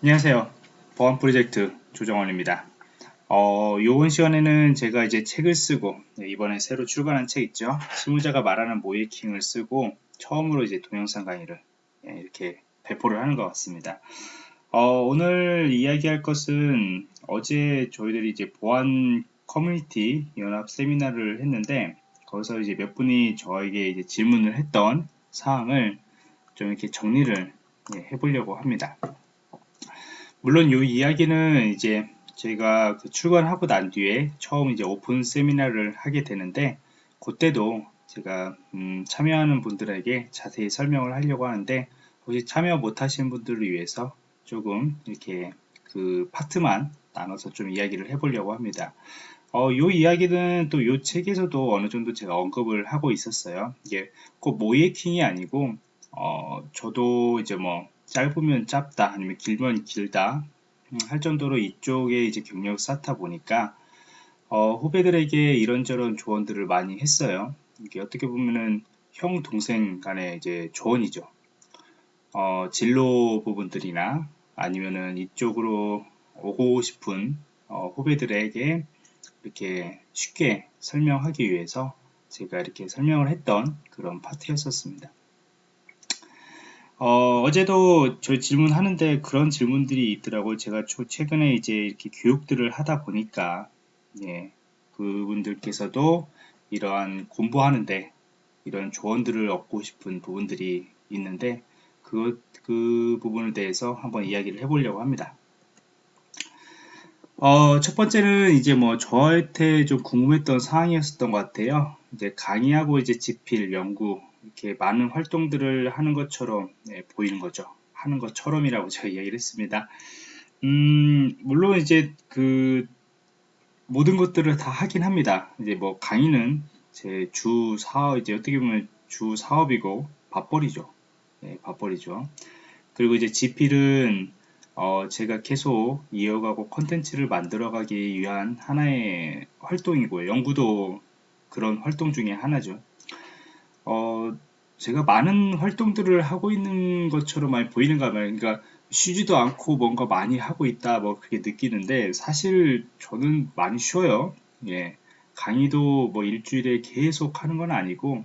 안녕하세요. 보안 프로젝트 조정원입니다. 어, 요번 시간에는 제가 이제 책을 쓰고, 네, 이번에 새로 출간한 책 있죠. 실무자가 말하는 모이킹을 쓰고, 처음으로 이제 동영상 강의를 예, 이렇게 배포를 하는 것 같습니다. 어, 오늘 이야기할 것은 어제 저희들이 이제 보안 커뮤니티 연합 세미나를 했는데, 거기서 이제 몇 분이 저에게 이제 질문을 했던 사항을 좀 이렇게 정리를 예, 해보려고 합니다. 물론 이 이야기는 이제 제가 그 출근하고 난 뒤에 처음 이제 오픈 세미나를 하게 되는데 그때도 제가 음 참여하는 분들에게 자세히 설명을 하려고 하는데 혹시 참여 못하신 분들을 위해서 조금 이렇게 그 파트만 나눠서 좀 이야기를 해보려고 합니다. 어, 요 이야기는 또 요 책에서도 어느 정도 제가 언급을 하고 있었어요. 이게 꼭 모이킹이 아니고, 어, 저도 이제 뭐, 짧으면 짧다 아니면 길면 길다 음, 할 정도로 이쪽에 이제 경력을 쌓다 보니까 어, 후배들에게 이런저런 조언들을 많이 했어요. 이게 어떻게 보면은 형 동생 간의 이제 조언이죠. 어, 진로 부분들이나 아니면은 이쪽으로 오고 싶은 어, 후배들에게 이렇게 쉽게 설명하기 위해서 제가 이렇게 설명을 했던 그런 파트였었습니다. 어, 어제도 저 질문하는데 그런 질문들이 있더라고요. 제가 최근에 이제 이렇게 교육들을 하다 보니까, 예, 그분들께서도 이러한 공부하는데 이런 조언들을 얻고 싶은 부분들이 있는데, 그, 그 부분에 대해서 한번 이야기를 해보려고 합니다. 어, 첫 번째는 이제 뭐 저한테 좀 궁금했던 사항이었었던 것 같아요. 이제 강의하고 이제 집필, 연구, 이렇게 많은 활동들을 하는 것처럼 네, 보이는 거죠. 하는 것처럼이라고 제가 이야기를 했습니다. 음, 물론 이제 그 모든 것들을 다 하긴 합니다. 이제 뭐 강의는 제 주 사업 이제 어떻게 보면 주 사업이고 밥벌이죠. 네, 밥벌이죠. 그리고 이제 지필은 어, 제가 계속 이어가고 컨텐츠를 만들어가기 위한 하나의 활동이고요. 연구도 그런 활동 중에 하나죠. 어, 제가 많은 활동들을 하고 있는 것처럼 많이 보이는가 봐요. 그러니까 쉬지도 않고 뭔가 많이 하고 있다, 뭐 그렇게 느끼는데 사실 저는 많이 쉬어요. 예. 강의도 뭐 일주일에 계속 하는 건 아니고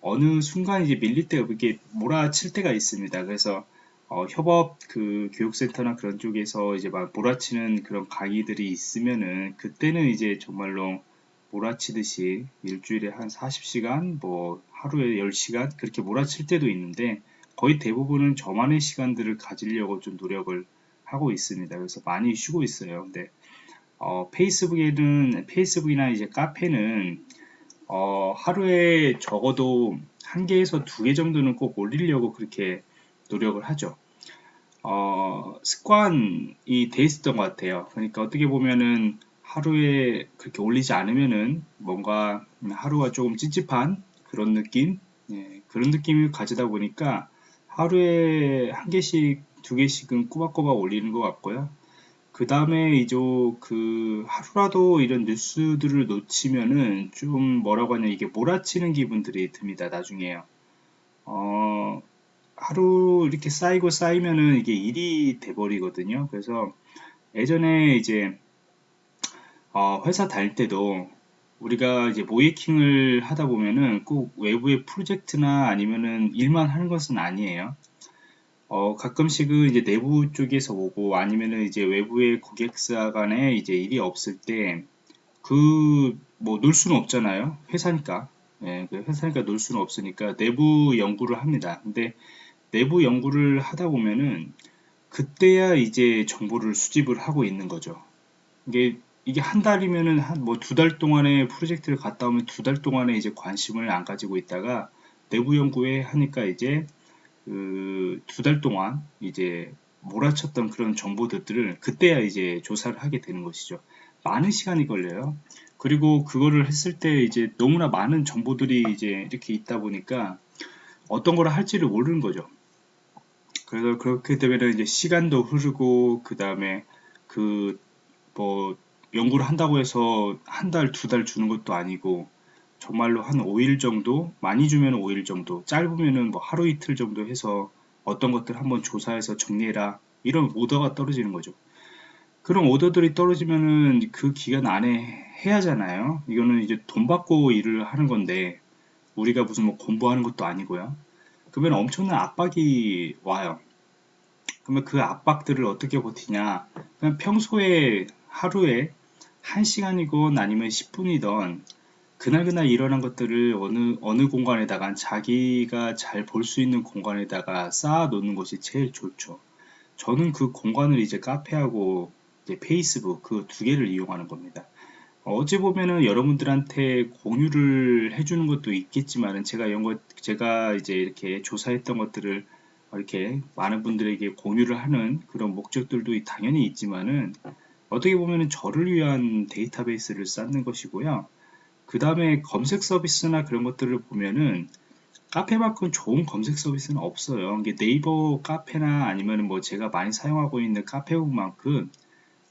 어느 순간 이제 밀릴 때가 이렇게 몰아칠 때가 있습니다. 그래서 어, 협업 그 교육센터나 그런 쪽에서 이제 막 몰아치는 그런 강의들이 있으면은 그때는 이제 정말로 몰아치듯이 일주일에 한 40시간, 뭐 하루에 10시간 그렇게 몰아칠 때도 있는데 거의 대부분은 저만의 시간들을 가지려고 좀 노력을 하고 있습니다. 그래서 많이 쉬고 있어요. 근데 어, 페이스북에는 페이스북이나 이제 카페는 어, 하루에 적어도 한 개에서 두 개 정도는 꼭 올리려고 그렇게 노력을 하죠. 어, 습관이 돼 있었던 것 같아요. 그러니까 어떻게 보면은 하루에 그렇게 올리지 않으면은 뭔가 하루가 조금 찝찝한 그런 느낌? 예, 그런 느낌을 가지다 보니까 하루에 한 개씩 두 개씩은 꼬박꼬박 올리는 것 같고요. 그 다음에 이제 그 하루라도 이런 뉴스들을 놓치면은 좀 뭐라고 하냐 이게 몰아치는 기분들이 듭니다 나중에요. 어 하루 이렇게 쌓이고 쌓이면은 이게 일이 돼버리거든요. 그래서 예전에 이제 어, 회사 다닐 때도 우리가 이제 모이킹을 하다 보면은 꼭 외부의 프로젝트나 아니면은 일만 하는 것은 아니에요. 어, 가끔씩은 이제 내부 쪽에서 오고 아니면은 이제 외부의 고객사 간에 이제 일이 없을 때 그 뭐 놀 수는 없잖아요. 회사니까. 예, 그 회사니까 놀 수는 없으니까 내부 연구를 합니다. 근데 내부 연구를 하다 보면은 그때야 이제 정보를 수집을 하고 있는 거죠. 이게 이게 한 달이면은 한 뭐 두 달 동안에 프로젝트를 갔다 오면 두 달 동안에 이제 관심을 안 가지고 있다가 내부 연구에 하니까 이제 그 두 달 동안 이제 몰아쳤던 그런 정보들을 그때야 이제 조사를 하게 되는 것이죠. 많은 시간이 걸려요. 그리고 그거를 했을 때 이제 너무나 많은 정보들이 이제 이렇게 있다 보니까 어떤 걸 할지를 모르는 거죠. 그래서 그렇게 되면 이제 시간도 흐르고 그 다음에 그 뭐 연구를 한다고 해서 한 달, 두 달 주는 것도 아니고 정말로 한 5일 정도, 많이 주면 5일 정도, 짧으면은 뭐 하루 이틀 정도 해서 어떤 것들 한번 조사해서 정리해라 이런 오더가 떨어지는 거죠. 그런 오더들이 떨어지면은 그 기간 안에 해야 하잖아요. 이거는 이제 돈 받고 일을 하는 건데 우리가 무슨 뭐 공부하는 것도 아니고요. 그러면 엄청난 압박이 와요. 그러면 그 압박들을 어떻게 버티냐? 그냥 평소에 하루에 1시간이건 아니면 10분이던 그날그날 일어난 것들을 어느 어느 공간에다가 자기가 잘 볼 수 있는 공간에다가 쌓아 놓는 것이 제일 좋죠. 저는 그 공간을 이제 카페하고 이제 페이스북 그 두 개를 이용하는 겁니다. 어찌 보면은 여러분들한테 공유를 해주는 것도 있겠지만은 제가 이런 것 제가 이제 이렇게 조사했던 것들을 이렇게 많은 분들에게 공유를 하는 그런 목적들도 당연히 있지만은 어떻게 보면은 저를 위한 데이터베이스를 쌓는 것이고요. 그 다음에 검색 서비스나 그런 것들을 보면은 카페만큼 좋은 검색 서비스는 없어요. 이게 네이버 카페나 아니면 뭐 제가 많이 사용하고 있는 카페북만큼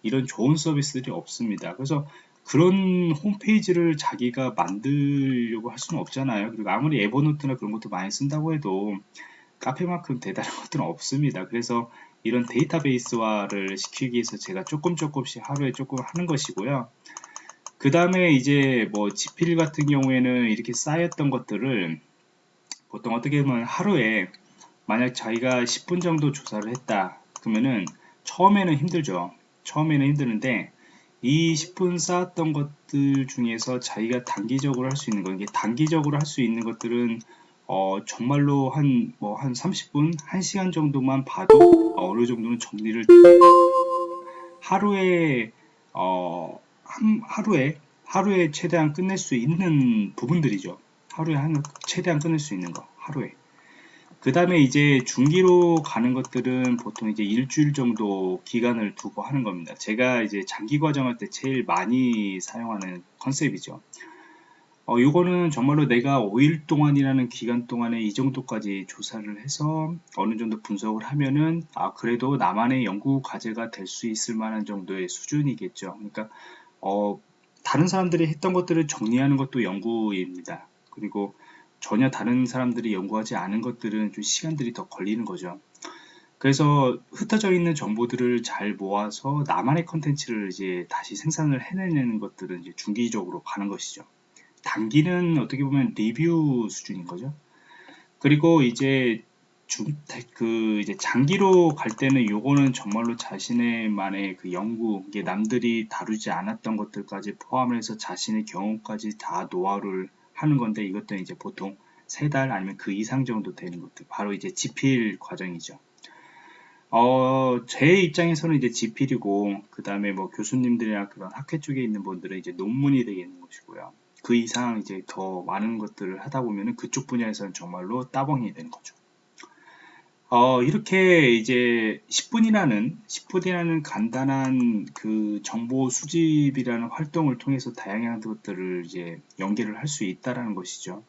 이런 좋은 서비스들이 없습니다. 그래서 그런 홈페이지를 자기가 만들려고 할 수는 없잖아요. 그리고 아무리 에버노트나 그런 것도 많이 쓴다고 해도 카페만큼 대단한 것들은 없습니다. 그래서 이런 데이터베이스화를 시키기 위해서 제가 조금 조금씩 하루에 조금 하는 것이고요. 그 다음에 이제 뭐 지필 같은 경우에는 이렇게 쌓였던 것들을 보통 어떻게 보면 하루에 만약 자기가 10분 정도 조사를 했다 그러면은 처음에는 힘들죠 처음에는 힘드는데 이 10분 쌓았던 것들 중에서 자기가 단기적으로 할 수 있는 거 이게 단기적으로 할 수 있는 것들은 어, 정말로 한, 뭐, 한 30분, 1시간 정도만 봐도 어느 정도는 정리를 하루에, 어, 한, 하루에, 하루에 최대한 끝낼 수 있는 부분들이죠. 하루에 한, 최대한 끝낼 수 있는 거, 하루에. 그 다음에 이제 중기로 가는 것들은 보통 이제 일주일 정도 기간을 두고 하는 겁니다. 제가 이제 장기 과정할 때 제일 많이 사용하는 컨셉이죠. 어, 이거는 정말로 내가 5일 동안이라는 기간 동안에 이 정도까지 조사를 해서 어느 정도 분석을 하면은 아 그래도 나만의 연구 과제가 될 수 있을 만한 정도의 수준이겠죠. 그러니까 어, 다른 사람들이 했던 것들을 정리하는 것도 연구입니다. 그리고 전혀 다른 사람들이 연구하지 않은 것들은 좀 시간들이 더 걸리는 거죠. 그래서 흩어져 있는 정보들을 잘 모아서 나만의 컨텐츠를 이제 다시 생산을 해내는 것들은 이제 중기적으로 가는 것이죠. 단기는 어떻게 보면 리뷰 수준인 거죠. 그리고 이제 중, 그 이제 장기로 갈 때는 요거는 정말로 자신의만의 그 연구, 이게 남들이 다루지 않았던 것들까지 포함해서 자신의 경험까지 다 노하우를 하는 건데 이것도 이제 보통 세 달 아니면 그 이상 정도 되는 것들 바로 이제 지필 과정이죠. 어, 제 입장에서는 이제 지필이고 그 다음에 뭐 교수님들이나 그런 학회 쪽에 있는 분들은 이제 논문이 되겠는 것이고요. 그 이상 이제 더 많은 것들을 하다 보면은 그쪽 분야에서는 정말로 따봉이 되는 거죠. 어, 이렇게 이제 10분이라는 10분이라는 간단한 그 정보 수집이라는 활동을 통해서 다양한 것들을 이제 연계를 할 수 있다라는 것이죠.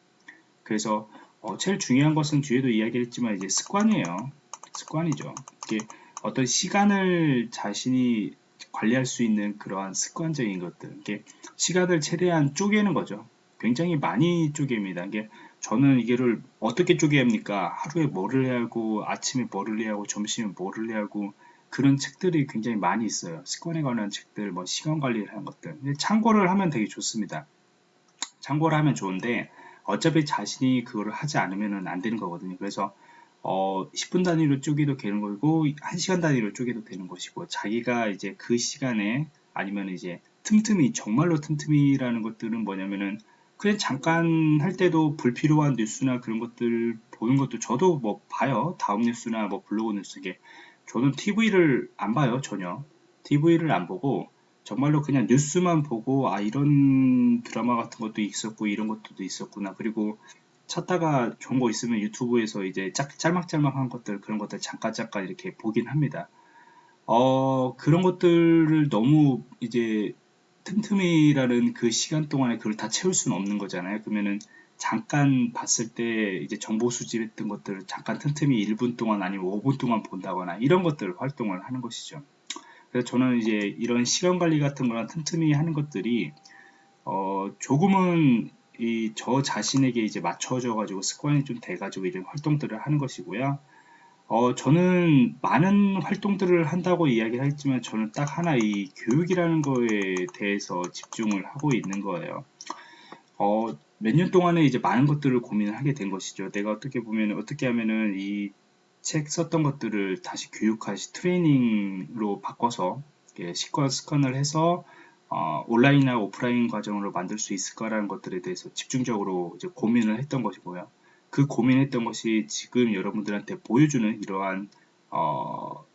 그래서 어, 제일 중요한 것은 뒤에도 이야기했지만 이제 습관이에요. 습관이죠. 이게 어떤 시간을 자신이 관리할 수 있는 그러한 습관적인 것들. 이게 시간을 최대한 쪼개는 거죠. 굉장히 많이 쪼갭니다. 이게 저는 이게를 어떻게 쪼개합니까? 하루에 뭐를 해야 하고 아침에 뭐를 해야 하고 점심에 뭐를 해야 하고 그런 책들이 굉장히 많이 있어요. 습관에 관한 책들 뭐 시간 관리를 하는 것들. 참고를 하면 되게 좋습니다. 참고를 하면 좋은데 어차피 자신이 그거를 하지 않으면 안 되는 거거든요. 그래서 어, 10분 단위로 쪼개도 되는 거고 1시간 단위로 쪼개도 되는 것이고 자기가 이제 그 시간에 아니면 이제 틈틈이 정말로 틈틈이라는 것들은 뭐냐면은 그냥 잠깐 할 때도 불필요한 뉴스나 그런 것들 보는 것도 저도 뭐 봐요. 다음 뉴스나 뭐 블로그 뉴스게 저는 TV를 안 봐요 전혀. TV를 안 보고 정말로 그냥 뉴스만 보고 아 이런 드라마 같은 것도 있었고 이런 것도 있었구나. 그리고 찾다가 좋은 거 있으면 유튜브에서 이제 짝, 짤막짤막한 것들 그런 것들 잠깐 잠깐 이렇게 보긴 합니다. 어 그런 것들을 너무 이제 틈틈이라는 그 시간 동안에 그걸 다 채울 수는 없는 거잖아요. 그러면은 잠깐 봤을 때 이제 정보 수집했던 것들을 잠깐 틈틈이 1분 동안 아니면 5분 동안 본다거나 이런 것들 활동을 하는 것이죠. 그래서 저는 이제 이런 시간 관리 같은 거나 틈틈이 하는 것들이 어 조금은 이 저 자신에게 이제 맞춰져 가지고 습관이 좀 돼 가지고 이런 활동들을 하는 것이고요 어, 저는 많은 활동들을 한다고 이야기를 했지만 저는 딱 하나 이 교육이라는 거에 대해서 집중을 하고 있는 거예요. 어, 몇 년 동안에 이제 많은 것들을 고민을 하게 된 것이죠. 내가 어떻게 보면 어떻게 하면은 이 책 썼던 것들을 다시 교육하시 트레이닝으로 바꿔서 식권 습관을 해서 어, 온라인이나 오프라인 과정으로 만들 수 있을까라는 것들에 대해서 집중적으로 이제 고민을 했던 것이고요. 그 고민했던 것이 지금 여러분들한테 보여주는 이러한 어,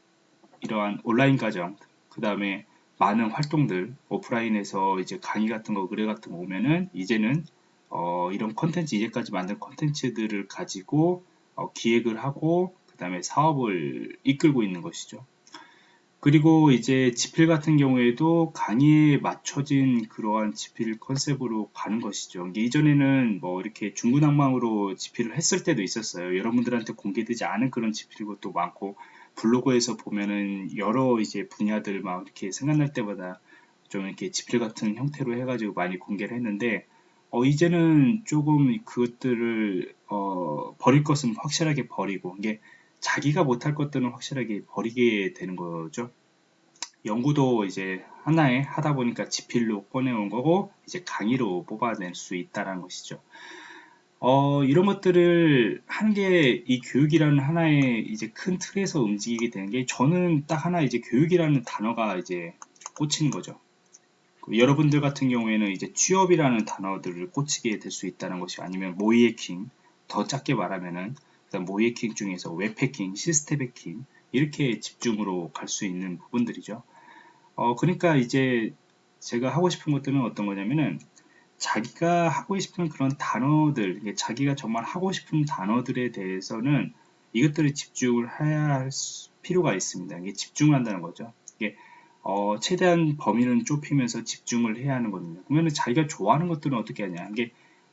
이러한 온라인 과정, 그 다음에 많은 활동들, 오프라인에서 이제 강의 같은 거, 의뢰 같은 거 오면은 이제는 어, 이런 컨텐츠, 이제까지 만든 컨텐츠들을 가지고 어, 기획을 하고 그 다음에 사업을 이끌고 있는 것이죠. 그리고 이제 지필 같은 경우에도 강의에 맞춰진 그러한 지필 컨셉으로 가는 것이죠. 이전에는 뭐 이렇게 중구난방으로 지필을 했을 때도 있었어요. 여러분들한테 공개되지 않은 그런 지필 것도 많고 블로그에서 보면은 여러 이제 분야들 막 이렇게 생각날 때마다 좀 이렇게 지필 같은 형태로 해가지고 많이 공개를 했는데 어 이제는 조금 그것들을 어 버릴 것은 확실하게 버리고 이게 자기가 못할 것들은 확실하게 버리게 되는 거죠. 연구도 이제 하나에 하다 보니까 지필로 꺼내온 거고 이제 강의로 뽑아낼 수 있다는 것이죠. 어, 이런 것들을 하는 게 이 교육이라는 하나의 이제 큰 틀에서 움직이게 되는 게 저는 딱 하나 이제 교육이라는 단어가 이제 꽂히는 거죠. 그 여러분들 같은 경우에는 이제 취업이라는 단어들을 꽂히게 될 수 있다는 것이 아니면 모이해킹 더 작게 말하면은 그다음 모이해킹 중에서 웹 해킹, 시스템 해킹 이렇게 집중으로 갈 수 있는 부분들이죠. 어, 그러니까 이제 제가 하고 싶은 것들은 어떤 거냐면은 자기가 하고 싶은 그런 단어들, 자기가 정말 하고 싶은 단어들에 대해서는 이것들을 집중을 해야 할 필요가 있습니다. 이게 집중을 한다는 거죠. 이게 어, 최대한 범위는 좁히면서 집중을 해야 하는 거거든요. 그러면 자기가 좋아하는 것들은 어떻게 하냐. 이게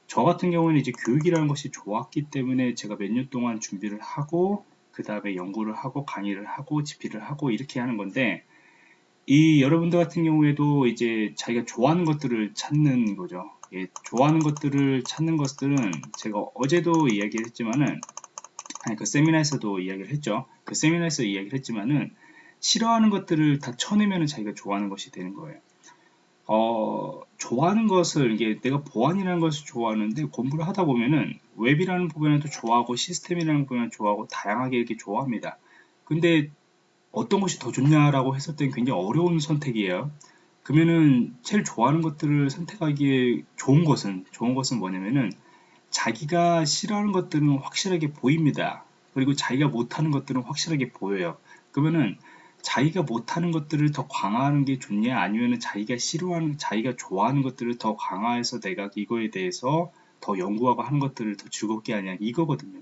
저 같은 경우는 이제 교육이라는 것이 좋았기 때문에 제가 몇 년 동안 준비를 하고 그 다음에 연구를 하고 강의를 하고 집필을 하고 이렇게 하는 건데 이 여러분들 같은 경우에도 이제 자기가 좋아하는 것들을 찾는 거죠. 예, 좋아하는 것들을 찾는 것들은 제가 어제도 이야기를 했지만은 아니 그 세미나에서도 이야기를 했죠. 그 세미나에서 이야기를 했지만은 싫어하는 것들을 다 쳐내면 자기가 좋아하는 것이 되는 거예요. 어, 좋아하는 것을 이게 내가 보안이라는 것을 좋아하는데 공부를 하다 보면은 웹이라는 부분에도 좋아하고 시스템이라는 부분에도 좋아하고 다양하게 이렇게 좋아합니다. 근데 어떤 것이 더 좋냐라고 했을 땐 굉장히 어려운 선택이에요. 그러면은 제일 좋아하는 것들을 선택하기에 좋은 것은 좋은 것은 뭐냐면은 자기가 싫어하는 것들은 확실하게 보입니다. 그리고 자기가 못하는 것들은 확실하게 보여요. 그러면은 자기가 못하는 것들을 더 강화하는 게 좋냐 아니면은 자기가 싫어하는 자기가 좋아하는 것들을 더 강화해서 내가 이거에 대해서 더 연구하고 하는 것들을 더 즐겁게 하냐 이거거든요.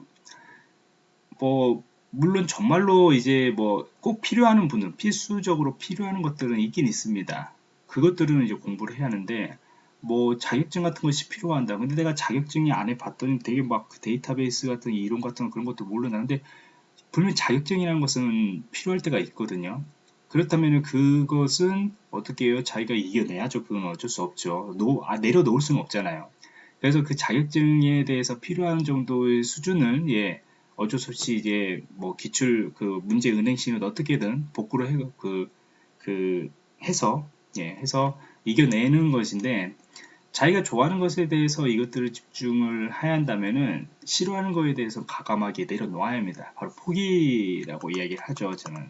뭐 물론 정말로 이제 뭐 꼭 필요한 분들 필수적으로 필요한 것들은 있긴 있습니다. 그것들은 이제 공부를 해야 하는데 뭐 자격증 같은 것이 필요한다. 근데 내가 자격증이 안에 봤더니 되게 막그 데이터베이스 같은 이론 같은 그런 것도 모르는데 분명 자격증이라는 것은 필요할 때가 있거든요. 그렇다면 그것은 어떻게 해요? 자기가 이겨내야죠. 그건 어쩔 수 없죠. 노, 아, 내려놓을 수는 없잖아요. 그래서 그 자격증에 대해서 필요한 정도의 수준을 예, 어쩔 수 없이 이제 뭐 기출 그 문제 은행식을 어떻게든 복구를 해, 그, 그 해서 예, 해서 이겨내는 것인데 자기가 좋아하는 것에 대해서 이것들을 집중을 해야 한다면은 싫어하는 것에 대해서 가감하게 내려놓아야 합니다. 바로 포기라고 이야기를 하죠, 저는.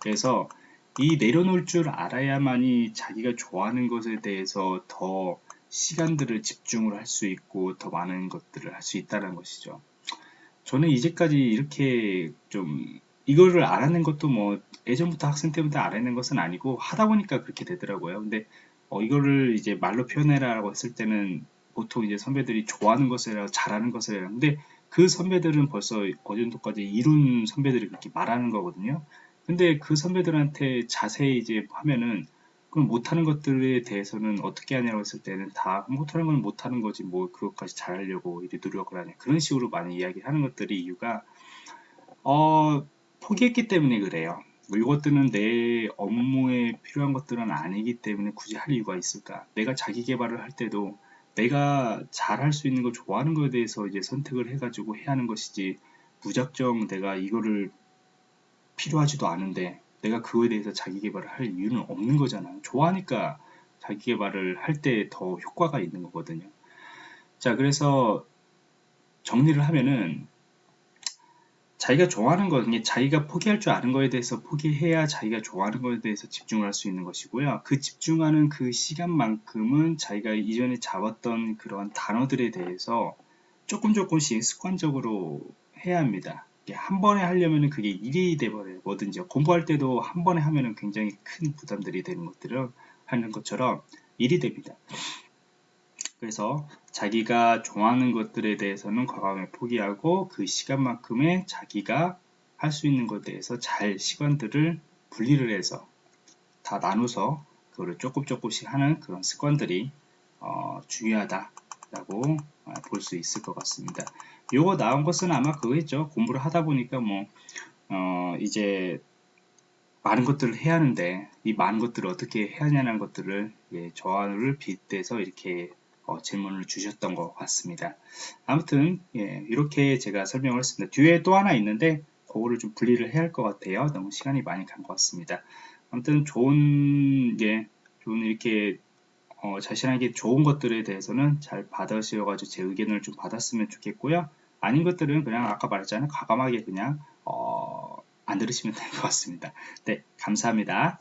그래서 이 내려놓을 줄 알아야만이 자기가 좋아하는 것에 대해서 더 시간들을 집중을 할 수 있고 더 많은 것들을 할 수 있다는 것이죠. 저는 이제까지 이렇게 좀 이거를 알아낸 것도 뭐 예전부터 학생 때부터 알아낸 것은 아니고 하다 보니까 그렇게 되더라고요. 근데 어, 이거를 이제 말로 표현해라라고 했을 때는 보통 이제 선배들이 좋아하는 것을 잘하는 것을. 근데 그 선배들은 벌써 어느 정도까지 이룬 선배들이 그렇게 말하는 거거든요. 근데 그 선배들한테 자세히 이제 하면은 그럼 못하는 것들에 대해서는 어떻게 하냐고 했을 때는 다 못하는 건 못하는 거지 뭐 그것까지 잘하려고 이렇게 노력을 하냐 그런 식으로 많이 이야기하는 것들이 이유가 어 포기했기 때문에 그래요. 뭐 이것들은 내 업무에 필요한 것들은 아니기 때문에 굳이 할 이유가 있을까? 내가 자기 개발을 할 때도 내가 잘 할 수 있는 걸 좋아하는 것에 대해서 이제 선택을 해가지고 해야 하는 것이지 무작정 내가 이거를 필요하지도 않은데 내가 그거에 대해서 자기 개발을 할 이유는 없는 거잖아요. 좋아하니까 자기 개발을 할 때 더 효과가 있는 거거든요. 자, 그래서 정리를 하면은 자기가 좋아하는 거는 자기가 포기할 줄 아는 거에 대해서 포기해야 자기가 좋아하는 거에 대해서 집중을 할 수 있는 것이고요. 그 집중하는 그 시간만큼은 자기가 이전에 잡았던 그러한 단어들에 대해서 조금 조금씩 습관적으로 해야 합니다. 한 번에 하려면 그게 일이. 뭐든지 공부할 때도 한 번에 하면 굉장히 큰 부담들이 되는 것들을 하는 것처럼 일이 됩니다. 그래서 자기가 좋아하는 것들에 대해서는 과감히 포기하고 그 시간만큼의 자기가 할 수 있는 것에 대해서 잘 시간들을 분리를 해서 다 나눠서 그거를 조금 조금씩 하는 그런 습관들이 어, 중요하다라고 어, 볼수 있을 것 같습니다. 요거 나온 것은 아마 그거겠죠. 공부를 하다 보니까 뭐 어, 이제 많은 것들을 해야 하는데 이 많은 것들을 어떻게 해야 하냐는 것들을 예, 저하를 빗대서 이렇게 어, 질문을 주셨던 것 같습니다. 아무튼 예, 이렇게 제가 설명을 했습니다. 뒤에 또 하나 있는데 그거를 좀 분리를 해야 할 것 같아요. 너무 시간이 많이 간 것 같습니다. 아무튼 좋은 예, 좋은 이렇게 어, 자신에게 좋은 것들에 대해서는 잘 받으셔가지고 제 의견을 좀 받았으면 좋겠고요. 아닌 것들은 그냥 아까 말했잖아요. 과감하게 그냥 어, 안 들으시면 될 것 같습니다. 네, 감사합니다.